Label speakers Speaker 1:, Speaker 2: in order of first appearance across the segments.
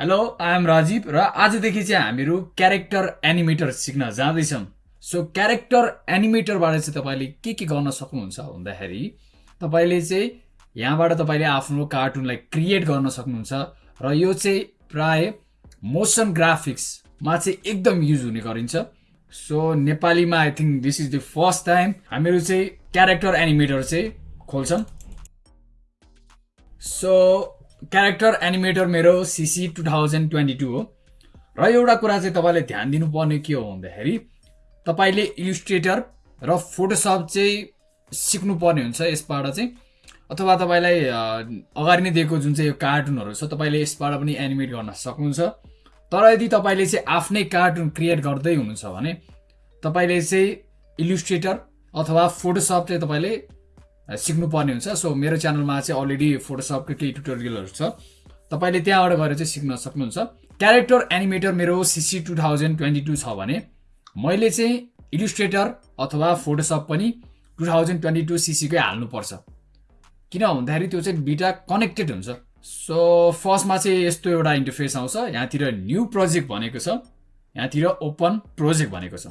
Speaker 1: Hello I am Rajiv र आजदेखि चाहिँ हामीहरू क्यारेक्टर एनिमेटर सिक्न जाँदैछौँ। सो क्यारेक्टर एनिमेटरबाट चाहिँ तपाईँले के के गर्न सक्नुहुन्छ भन्दाखेरि तपाईँले चाहिँ यहाँबाट तपाईँले आफ्नो कार्टुनलाई क्रिएट गर्न सक्नुहुन्छ र यो चाहिँ प्राय मोसन ग्राफिक्समा चाहिँ एकदम युज हुने गरिन्छ। सो नेपालीमा I think this is the first time हामीहरू चाहिँ क्यारेक्टर एनिमेटर चाहिँ खोल्छौँ। सो क्यारेक्टर एनिमेटर मेरो CC two thousand twenty two हो। र एउटा कुरा चाहिँ तपाईँले ध्यान दिनुपर्ने के हो भन्दाखेरि तपाईँले इलिस्ट्रेटर र फोटोसप चाहिँ सिक्नुपर्ने हुन्छ यसबाट चाहिँ। अथवा तपाईँलाई अगाडि नै दिएको जुन चाहिँ यो कार्टुनहरू छ तपाईँले यसबाट पनि एनिमेट गर्न सक्नुहुन्छ। तर यदि तपाईँले चाहिँ आफ्नै कार्टुन क्रिएट गर्दै हुनुहुन्छ भने तपाईँले चाहिँ इलिस्ट्रेटर अथवा फोटोसप चाहिँ तपाईँले सिक्नुपर्ने हुन्छ। सो मेरो च्यानलमा चाहिँ अलरेडी फोटोसपको केही ट्युटोरियलहरू छ। तपाईँले त्यहाँबाट गएर चाहिँ सिक्न सक्नुहुन्छ। क्यारेक्टर एनिमेटर मेरो CC two thousand twenty two छ भने मैले चाहिँ इलिस्ट्रेटर अथवा फोटोसप पनि टु थाउजन्ड ट्वेन्टी टू सिसीकै हाल्नुपर्छ। किन भन्दाखेरि त्यो चाहिँ दुइटा कनेक्टेड हुन्छ। सो फर्स्टमा चाहिँ यस्तो एउटा इन्टरफेस आउँछ। यहाँतिर न्यू प्रोजेक्ट भनेको छ। यहाँतिर ओपन प्रोजेक्ट भनेको छ।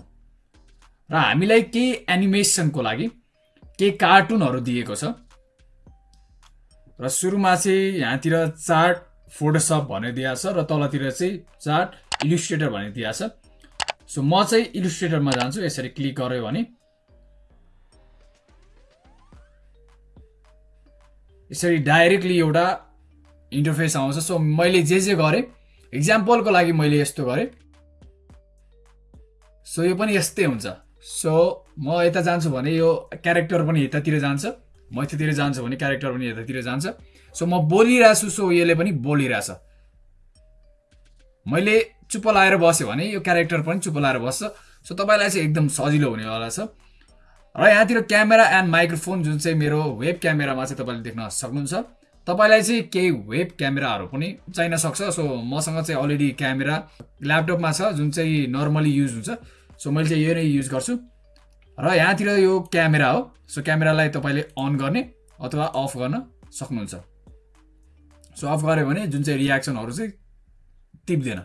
Speaker 1: र हामीलाई केही एनिमेसनको लागि केही कार्टुनहरू दिएको छ। र सुरुमा चाहिँ यहाँतिर चार्ट फोटोसप भनेर दिएको छ र तलतिर चाहिँ चार्ट इलिस्ट्रेटर भनेर छ। सो म चाहिँ इलिस्ट्रेटरमा जान्छु यसरी क्लिक गऱ्यो भने। यसरी डाइरेक्टली एउटा इन्टरफेस आउँछ। सो मैले जे जे गरेँ इक्जाम्पलको लागि मैले यस्तो गरेँ। सो यो पनि यस्तै हुन्छ। सो म यता जान्छु भने यो क्यारेक्टर पनि यतातिर जान्छ। म यतातिर जान्छु भने क्यारेक्टर पनि यतातिर जान्छ। सो म बोलिरहेको छु सो यसले पनि बोलिरहेछ। मैले चुप लाएर बस्यो भने यो क्यारेक्टर पनि चुप लाएर बस्छ। सो तपाईँलाई चाहिँ एकदम सजिलो हुनेवाला छ र यहाँतिर क्यामेरा एन्ड माइक्रोफोन जुन चाहिँ मेरो वेब क्यामेरामा चाहिँ तपाईँले देख्न सक्नुहुन्छ। तपाईँलाई चाहिँ केही वेब क्यामेराहरू पनि चाहिन सक्छ। सो मसँग चाहिँ अलरेडी क्यामेरा ल्यापटपमा छ जुन चाहिँ नर्मली युज हुन्छ। सो मैले चाहिँ यो नै युज गर्छु। र यहाँतिर यो क्यामेरा हो। सो क्यामेरालाई तपाईँले अन गर्ने अथवा अफ गर्न सक्नुहुन्छ। सो अफ गऱ्यो भने जुन चाहिँ रियाक्सनहरू चाहिँ टिप्दैन।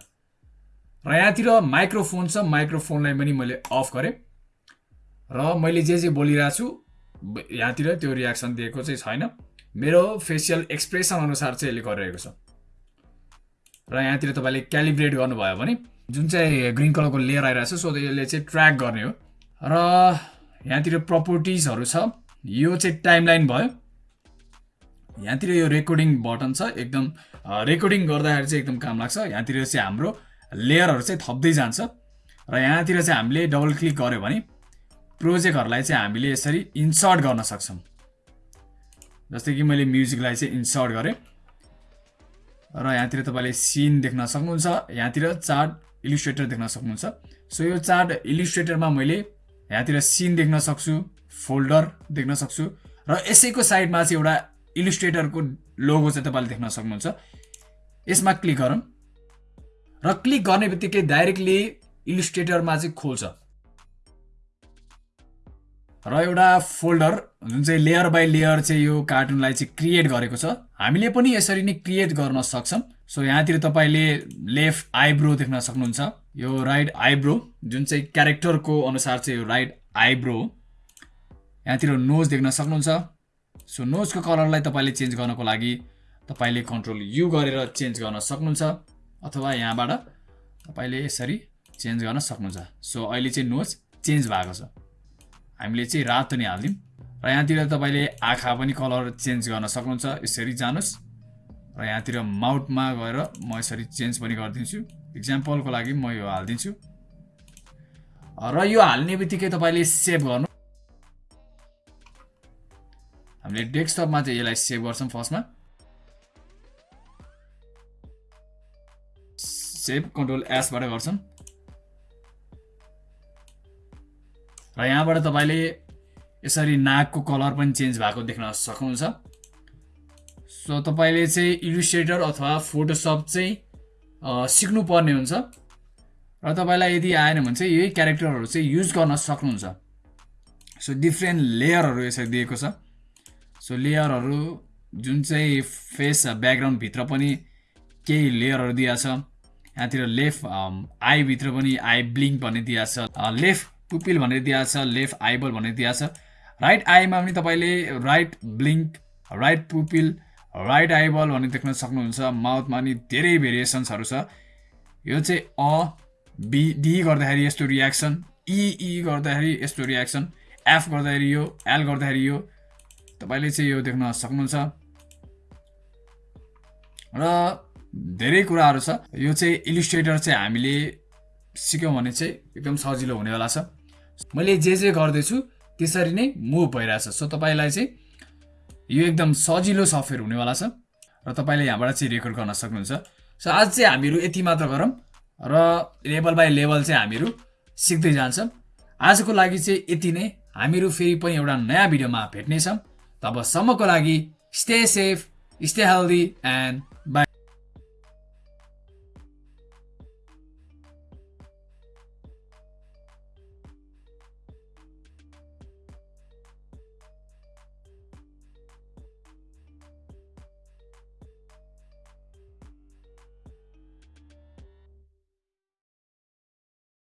Speaker 1: र यहाँतिर माइक्रोफोन छ माइक्रोफोनलाई पनि मैले अफ गरेँ। र मैले जे जे बोलिरहेको छु यहाँतिर त्यो रियाक्सन दिएको चाहिँ छैन। मेरो फेसियल एक्सप्रेसन अनुसार चाहिँ यसले गरिरहेको छ। र यहाँतिर तपाईँले क्यालिब्रेट गर्नुभयो भने जुन चाहिँ ग्रिन कलरको लेयर आइरहेको छ सो यसले चाहिँ ट्र्याक गर्ने हो। र यहाँतिर प्रपर्टिजहरू छ। यो चाहिँ टाइमलाइन भयो। यहाँतिर यो रेकर्डिङ बटन छ। एकदम रेकर्डिङ गर्दाखेरि चाहिँ एकदम काम लाग्छ। यहाँतिर चाहिँ हाम्रो लेयरहरू चाहिँ थप्दै जान्छ। र यहाँतिर चाहिँ हामीले डबल क्लिक गऱ्यो भने प्रोजेक्टहरूलाई चाहिँ हामीले यसरी इन्सर्ट गर्न सक्छौँ। जस्तै कि मैले म्युजिकलाई चाहिँ इन्सर्ट गरेँ। र यहाँतिर तपाईँले सिन देख्न सक्नुहुन्छ। यहाँतिर चार्ट इलिस्ट्रेटर देख्न सक्नुहुन्छ। सो यो चार्ट इलिस्ट्रेटरमा मैले यहाँतिर सिन देख्न सक्छु फोल्डर देख्न सक्छु र यसैको साइडमा चाहिँ एउटा इलिस्ट्रेटरको लोगो चाहिँ तपाईँले देख्न सक्नुहुन्छ। यसमा क्लिक गरौँ र क्लिक गर्ने बित्तिकै डाइरेक्टली इलिस्ट्रेटरमा चाहिँ खोल्छ। र एउटा फोल्डर जुन चाहिँ लेयर बाई लेयर चाहिँ यो कार्टुनलाई चाहिँ क्रिएट गरेको छ हामीले पनि यसरी नै क्रिएट गर्न सक्छौँ। सो यहाँतिर तपाईँले लेफ्ट आइब्रो देख्न सक्नुहुन्छ। यो राइट आइब्रो जुन चाहिँ क्यारेक्टरको अनुसार चाहिँ यो राइट आइब्रो यहाँतिर नोज देख्न सक्नुहुन्छ। सो नोजको कलरलाई तपाईँले चेन्ज गर्नको लागि तपाईँले कन्ट्रोल यु गरेर चेन्ज गर्न सक्नुहुन्छ अथवा यहाँबाट तपाईँले यसरी चेन्ज गर्न सक्नुहुन्छ। सो अहिले चाहिँ नोज चेन्ज भएको छ। हामीले चाहिँ रातो नै हालिदिउँ र यहाँतिर तपाईँले आँखा पनि कलर चेन्ज गर्न सक्नुहुन्छ यसरी जानुहोस्। र यहाँतिर माउथमा गएर म यसरी चेन्ज पनि गरिदिन्छु। इक्जाम्पलको लागि म यो हालिदिन्छु। र यो हाल्ने बित्तिकै तपाईँले सेभ गर्नु। हामीले डेस्कटपमा चाहिँ यसलाई सेभ गर्छौँ फर्स्टमा सेभ कन्ट्रोल एसबाट गर्छौँ। र यहाँबाट तपाईँले यसरी नाकको कलर पनि चेन्ज भएको देख्न सक्नुहुन्छ। सो तपाईँले चाहिँ इलिस्ट्रेटर अथवा फोटोसप चाहिँ सिक्नुपर्ने हुन्छ। र तपाईँलाई यदि आएन भने चाहिँ यही क्यारेक्टरहरू चाहिँ युज गर्न सक्नुहुन्छ। सो डिफ्रेन्ट लेयरहरू यसरी दिएको छ। सो लेयरहरू जुन चाहिँ फेस ब्याकग्राउन्डभित्र पनि केही लेयरहरू दिएको छ। यहाँतिर लेफ्ट आईभित्र पनि आई ब्लिङ्क भन्ने दिएको छ। लेफ्ट पुपिल भनेर दिएको छ लेफ्ट आइबल भनेर छ। राइट आईमा पनि तपाईँले right blink right pupil right eyeball भन्ने देख्न सक्नुहुन्छ। माउथमा पनि धेरै भेरिएसन्सहरू छ। यो चाहिँ अ बी डी गर्दाखेरि यस्तो रियाक्सन इई गर्दाखेरि यस्तो रियाक्सन एफ गर्दाखेरि यो एल गर्दाखेरि यो। तपाईँले चाहिँ यो देख्न सक्नुहुन्छ। र धेरै कुराहरू छ। यो चाहिँ इलिस्ट्रेटर चाहिँ हामीले सिक्यौँ भने चाहिँ एकदम सजिलो हुनेवाला छ। मैले जे जे गर्दैछु त्यसरी नै मुभ भइरहेछ। सो तपाईँलाई चाहिँ यो एकदम सजिलो सफ्टवेयर हुनेवाला छ र तपाईँले यहाँबाट चाहिँ रेकर्ड गर्न सक्नुहुन्छ। सो आज चाहिँ हामीहरू यति मात्र गरौँ र लेभल बाई लेभल चाहिँ हामीहरू सिक्दै जान्छौँ। आजको लागि चाहिँ यति नै। हामीहरू फेरि पनि एउटा नयाँ भिडियोमा भेट्नेछौँ। तबसम्मको लागि stay safe stay healthy and bye